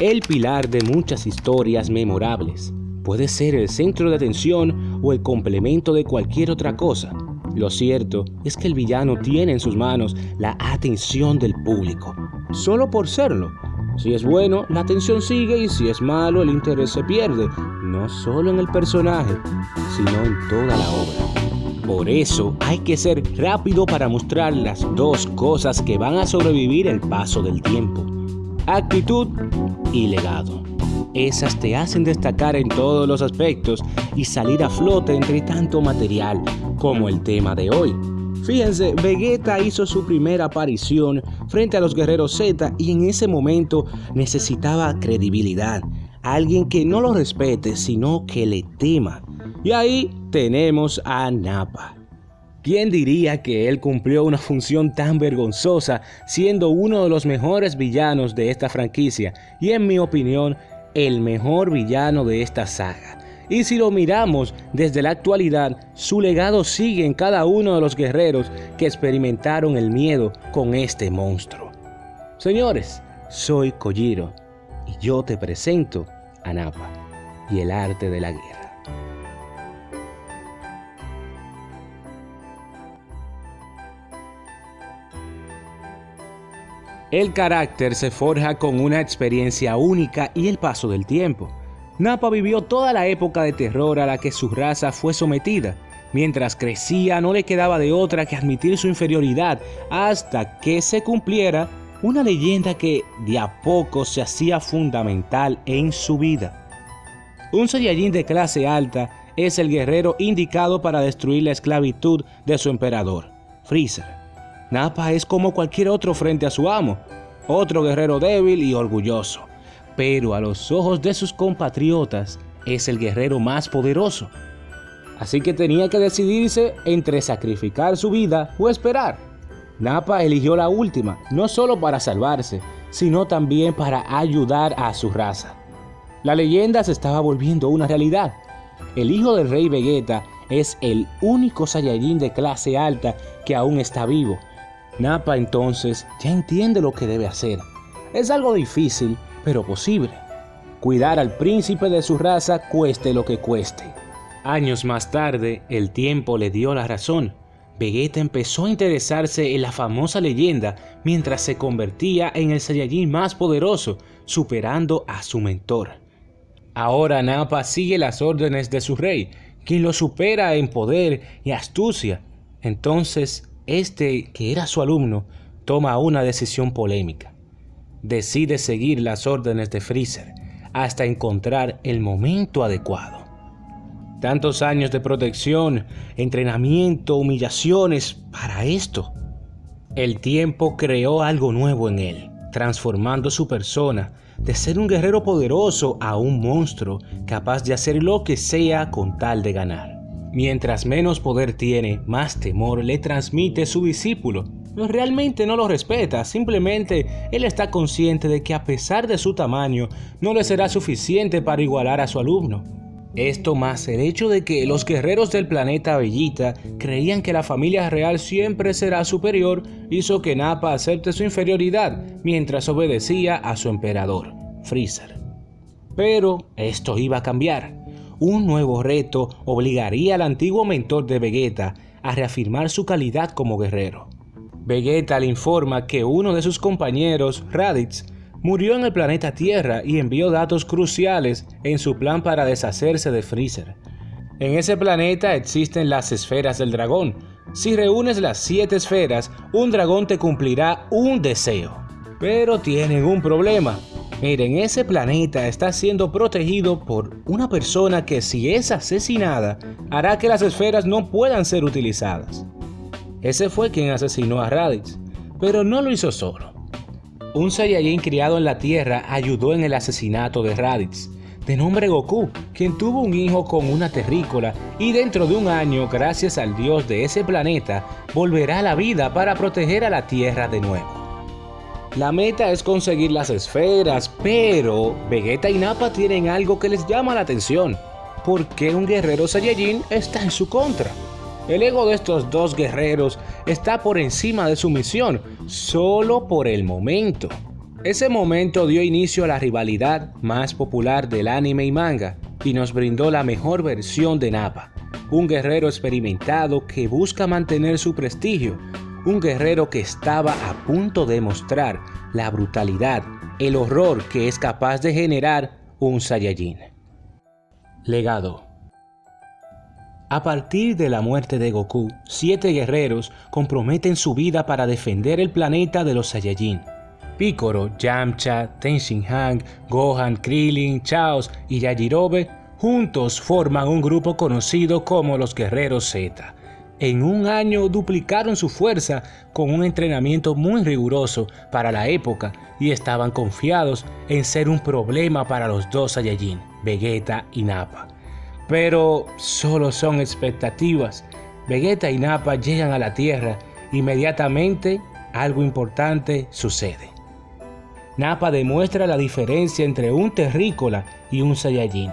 el pilar de muchas historias memorables. Puede ser el centro de atención o el complemento de cualquier otra cosa. Lo cierto es que el villano tiene en sus manos la atención del público, solo por serlo. Si es bueno, la atención sigue y si es malo, el interés se pierde, no solo en el personaje, sino en toda la obra. Por eso hay que ser rápido para mostrar las dos cosas que van a sobrevivir el paso del tiempo. Actitud y legado. Esas te hacen destacar en todos los aspectos y salir a flote entre tanto material como el tema de hoy. Fíjense, Vegeta hizo su primera aparición frente a los guerreros Z y en ese momento necesitaba credibilidad. Alguien que no lo respete, sino que le tema. Y ahí tenemos a Nappa. ¿Quién diría que él cumplió una función tan vergonzosa siendo uno de los mejores villanos de esta franquicia y en mi opinión el mejor villano de esta saga? Y si lo miramos desde la actualidad, su legado sigue en cada uno de los guerreros que experimentaron el miedo con este monstruo. Señores, soy Kojiro y yo te presento a Nappa y el arte de la guerra. El carácter se forja con una experiencia única y el paso del tiempo. Nappa vivió toda la época de terror a la que su raza fue sometida. Mientras crecía no le quedaba de otra que admitir su inferioridad hasta que se cumpliera una leyenda que de a poco se hacía fundamental en su vida. Un Saiyajin de clase alta es el guerrero indicado para destruir la esclavitud de su emperador, Freezer. Nappa es como cualquier otro frente a su amo, otro guerrero débil y orgulloso pero a los ojos de sus compatriotas es el guerrero más poderoso. Así que tenía que decidirse entre sacrificar su vida o esperar. Nappa eligió la última, no solo para salvarse, sino también para ayudar a su raza. La leyenda se estaba volviendo una realidad. El hijo del rey Vegeta es el único Saiyajin de clase alta que aún está vivo. Nappa entonces ya entiende lo que debe hacer. Es algo difícil, pero posible. Cuidar al príncipe de su raza cueste lo que cueste. Años más tarde, el tiempo le dio la razón. Vegeta empezó a interesarse en la famosa leyenda mientras se convertía en el Saiyajin más poderoso, superando a su mentor. Ahora Nappa sigue las órdenes de su rey, quien lo supera en poder y astucia. Entonces, este, que era su alumno, toma una decisión polémica decide seguir las órdenes de Freezer hasta encontrar el momento adecuado. Tantos años de protección, entrenamiento, humillaciones para esto. El tiempo creó algo nuevo en él, transformando su persona de ser un guerrero poderoso a un monstruo capaz de hacer lo que sea con tal de ganar. Mientras menos poder tiene, más temor le transmite su discípulo realmente no lo respeta, simplemente él está consciente de que a pesar de su tamaño, no le será suficiente para igualar a su alumno. Esto más el hecho de que los guerreros del planeta Bellita creían que la familia real siempre será superior hizo que Nappa acepte su inferioridad mientras obedecía a su emperador, Freezer. Pero esto iba a cambiar. Un nuevo reto obligaría al antiguo mentor de Vegeta a reafirmar su calidad como guerrero. Vegeta le informa que uno de sus compañeros, Raditz, murió en el planeta Tierra y envió datos cruciales en su plan para deshacerse de Freezer. En ese planeta existen las esferas del dragón. Si reúnes las siete esferas, un dragón te cumplirá un deseo. Pero tienen un problema. Miren, ese planeta está siendo protegido por una persona que si es asesinada, hará que las esferas no puedan ser utilizadas. Ese fue quien asesinó a Raditz, pero no lo hizo solo. Un Saiyajin criado en la Tierra ayudó en el asesinato de Raditz, de nombre Goku, quien tuvo un hijo con una terrícola y dentro de un año, gracias al dios de ese planeta, volverá a la vida para proteger a la Tierra de nuevo. La meta es conseguir las esferas, pero Vegeta y Nappa tienen algo que les llama la atención. ¿Por qué un guerrero Saiyajin está en su contra? El ego de estos dos guerreros está por encima de su misión, solo por el momento. Ese momento dio inicio a la rivalidad más popular del anime y manga y nos brindó la mejor versión de Nappa, un guerrero experimentado que busca mantener su prestigio, un guerrero que estaba a punto de mostrar la brutalidad, el horror que es capaz de generar un Saiyajin. Legado a partir de la muerte de Goku, siete guerreros comprometen su vida para defender el planeta de los Saiyajin. Piccolo, Yamcha, Tenshinhan, Gohan, Krillin, Chaos y Yajirobe juntos forman un grupo conocido como los Guerreros Z. En un año duplicaron su fuerza con un entrenamiento muy riguroso para la época y estaban confiados en ser un problema para los dos Saiyajin, Vegeta y Nappa. Pero solo son expectativas. Vegeta y Nappa llegan a la Tierra. Inmediatamente algo importante sucede. Nappa demuestra la diferencia entre un terrícola y un Saiyajin.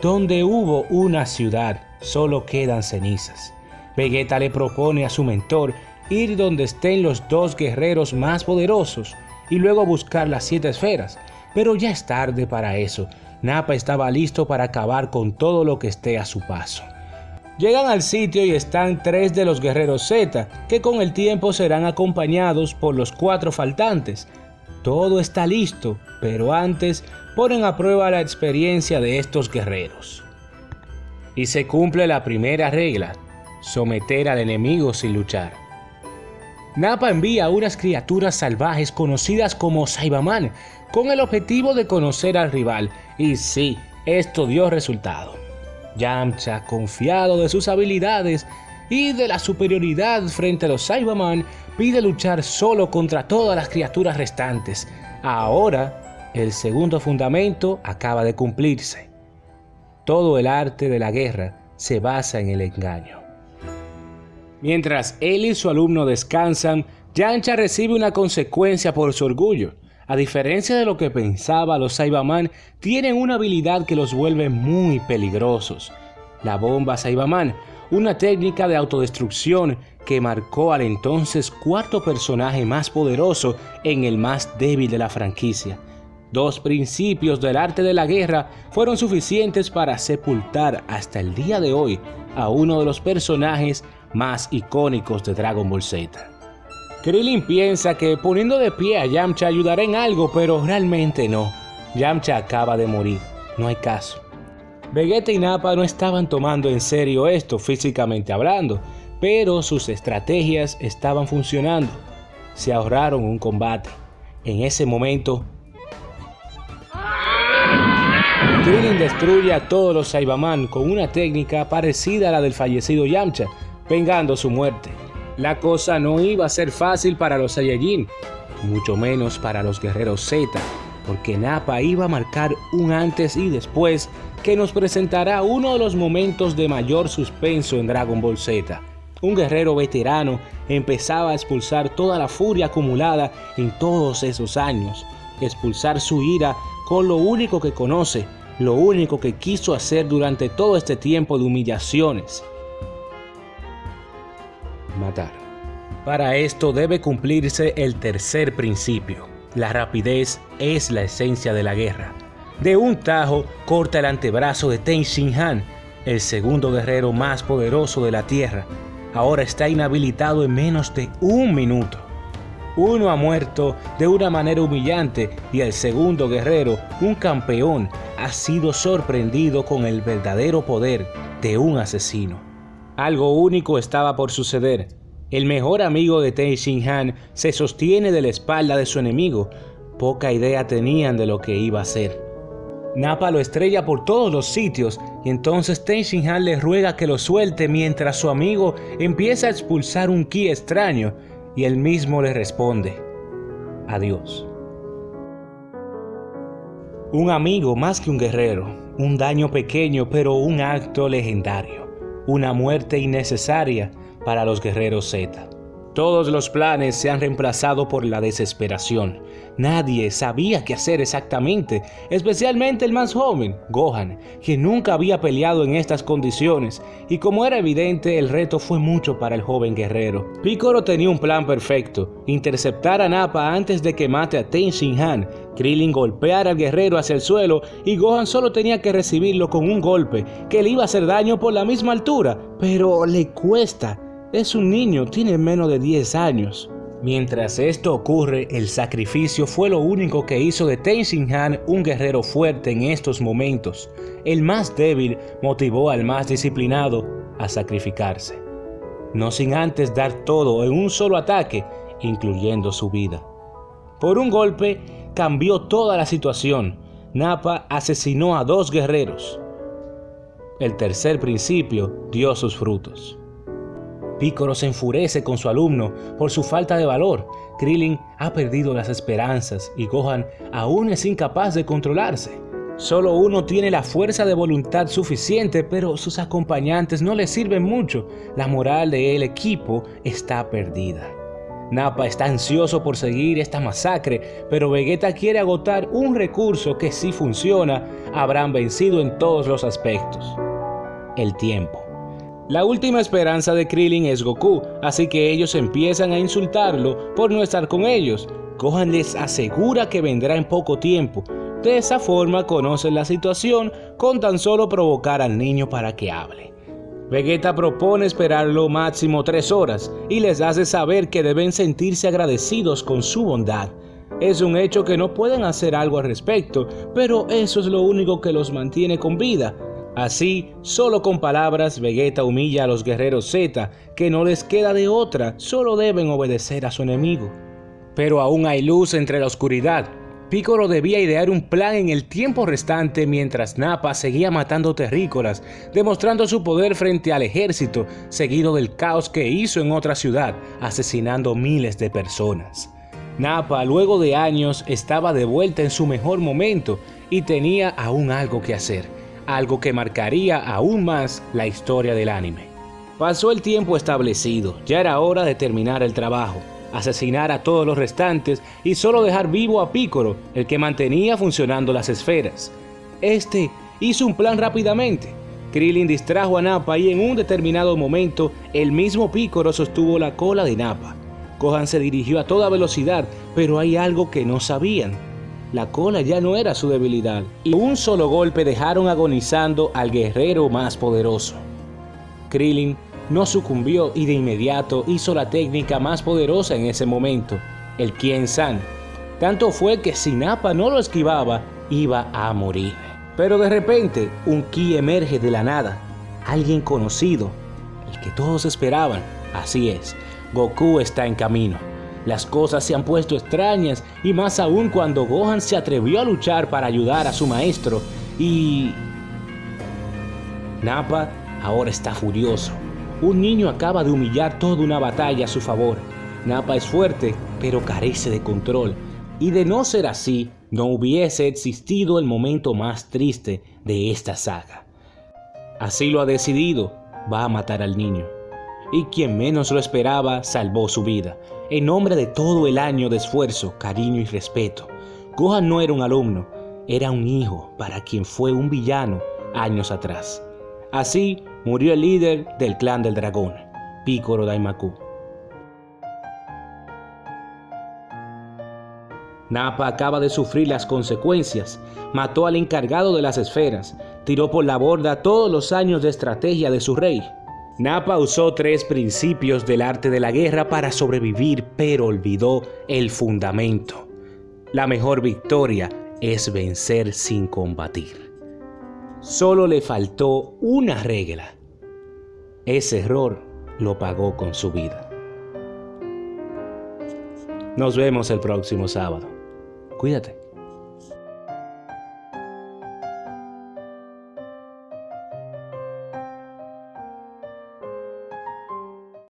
Donde hubo una ciudad, solo quedan cenizas. Vegeta le propone a su mentor ir donde estén los dos guerreros más poderosos y luego buscar las siete esferas, pero ya es tarde para eso, Napa estaba listo para acabar con todo lo que esté a su paso. Llegan al sitio y están tres de los guerreros Z, que con el tiempo serán acompañados por los cuatro faltantes. Todo está listo, pero antes ponen a prueba la experiencia de estos guerreros. Y se cumple la primera regla, someter al enemigo sin luchar. Napa envía a unas criaturas salvajes conocidas como Saibaman con el objetivo de conocer al rival y sí, esto dio resultado. Yamcha, confiado de sus habilidades y de la superioridad frente a los Cyberman, pide luchar solo contra todas las criaturas restantes. Ahora, el segundo fundamento acaba de cumplirse. Todo el arte de la guerra se basa en el engaño. Mientras él y su alumno descansan, Yamcha recibe una consecuencia por su orgullo. A diferencia de lo que pensaba, los Saibaman tienen una habilidad que los vuelve muy peligrosos. La bomba Saibaman, una técnica de autodestrucción que marcó al entonces cuarto personaje más poderoso en el más débil de la franquicia. Dos principios del arte de la guerra fueron suficientes para sepultar hasta el día de hoy a uno de los personajes más icónicos de Dragon Ball Z. Krillin piensa que poniendo de pie a Yamcha ayudará en algo, pero realmente no. Yamcha acaba de morir, no hay caso. Vegeta y Nappa no estaban tomando en serio esto físicamente hablando, pero sus estrategias estaban funcionando. Se ahorraron un combate. En ese momento, Krillin destruye a todos los Saibaman con una técnica parecida a la del fallecido Yamcha, vengando su muerte. La cosa no iba a ser fácil para los Saiyajin, mucho menos para los guerreros Z, porque Nappa iba a marcar un antes y después que nos presentará uno de los momentos de mayor suspenso en Dragon Ball Z. Un guerrero veterano empezaba a expulsar toda la furia acumulada en todos esos años, expulsar su ira con lo único que conoce, lo único que quiso hacer durante todo este tiempo de humillaciones, Para esto debe cumplirse el tercer principio. La rapidez es la esencia de la guerra. De un tajo corta el antebrazo de Ten Shin Han, el segundo guerrero más poderoso de la Tierra. Ahora está inhabilitado en menos de un minuto. Uno ha muerto de una manera humillante y el segundo guerrero, un campeón, ha sido sorprendido con el verdadero poder de un asesino. Algo único estaba por suceder. El mejor amigo de Ten Shin Han se sostiene de la espalda de su enemigo. Poca idea tenían de lo que iba a hacer. Nappa lo estrella por todos los sitios y entonces Ten Shin Han le ruega que lo suelte mientras su amigo empieza a expulsar un ki extraño y él mismo le responde, adiós. Un amigo más que un guerrero, un daño pequeño pero un acto legendario una muerte innecesaria para los guerreros Z. Todos los planes se han reemplazado por la desesperación. Nadie sabía qué hacer exactamente, especialmente el más joven, Gohan, quien nunca había peleado en estas condiciones, y como era evidente, el reto fue mucho para el joven guerrero. Piccolo tenía un plan perfecto, interceptar a Nappa antes de que mate a Ten Shin Han, Krillin golpeara al guerrero hacia el suelo y Gohan solo tenía que recibirlo con un golpe que le iba a hacer daño por la misma altura, pero le cuesta es un niño, tiene menos de 10 años. Mientras esto ocurre, el sacrificio fue lo único que hizo de Tenzin Han un guerrero fuerte en estos momentos. El más débil motivó al más disciplinado a sacrificarse, no sin antes dar todo en un solo ataque, incluyendo su vida. Por un golpe cambió toda la situación. Nappa asesinó a dos guerreros. El tercer principio dio sus frutos. Piccolo se enfurece con su alumno por su falta de valor. Krillin ha perdido las esperanzas y Gohan aún es incapaz de controlarse. Solo uno tiene la fuerza de voluntad suficiente, pero sus acompañantes no le sirven mucho. La moral del equipo está perdida. Nappa está ansioso por seguir esta masacre, pero Vegeta quiere agotar un recurso que si funciona, habrán vencido en todos los aspectos. El tiempo. La última esperanza de Krillin es Goku, así que ellos empiezan a insultarlo por no estar con ellos. Gohan les asegura que vendrá en poco tiempo. De esa forma conocen la situación con tan solo provocar al niño para que hable. Vegeta propone esperarlo máximo tres horas y les hace saber que deben sentirse agradecidos con su bondad. Es un hecho que no pueden hacer algo al respecto, pero eso es lo único que los mantiene con vida. Así, solo con palabras, Vegeta humilla a los guerreros Z, que no les queda de otra, solo deben obedecer a su enemigo. Pero aún hay luz entre la oscuridad. Piccolo debía idear un plan en el tiempo restante mientras Nappa seguía matando terrícolas, demostrando su poder frente al ejército, seguido del caos que hizo en otra ciudad, asesinando miles de personas. Nappa, luego de años, estaba de vuelta en su mejor momento y tenía aún algo que hacer algo que marcaría aún más la historia del anime. Pasó el tiempo establecido, ya era hora de terminar el trabajo, asesinar a todos los restantes y solo dejar vivo a Piccolo, el que mantenía funcionando las esferas. Este hizo un plan rápidamente. Krillin distrajo a Nappa y en un determinado momento el mismo Piccolo sostuvo la cola de Nappa. Gohan se dirigió a toda velocidad, pero hay algo que no sabían. La cola ya no era su debilidad, y un solo golpe dejaron agonizando al guerrero más poderoso. Krillin no sucumbió y de inmediato hizo la técnica más poderosa en ese momento, el Kien San. Tanto fue que si Nappa no lo esquivaba, iba a morir. Pero de repente, un Ki emerge de la nada, alguien conocido, el que todos esperaban. Así es, Goku está en camino. Las cosas se han puesto extrañas y más aún cuando Gohan se atrevió a luchar para ayudar a su maestro y... Nappa ahora está furioso. Un niño acaba de humillar toda una batalla a su favor. Nappa es fuerte, pero carece de control. Y de no ser así, no hubiese existido el momento más triste de esta saga. Así lo ha decidido, va a matar al niño y quien menos lo esperaba salvó su vida, en nombre de todo el año de esfuerzo, cariño y respeto. Gohan no era un alumno, era un hijo para quien fue un villano años atrás. Así murió el líder del clan del dragón, Piccolo Daimaku. Nappa acaba de sufrir las consecuencias, mató al encargado de las esferas, tiró por la borda todos los años de estrategia de su rey, Napa usó tres principios del arte de la guerra para sobrevivir, pero olvidó el fundamento. La mejor victoria es vencer sin combatir. Solo le faltó una regla. Ese error lo pagó con su vida. Nos vemos el próximo sábado. Cuídate.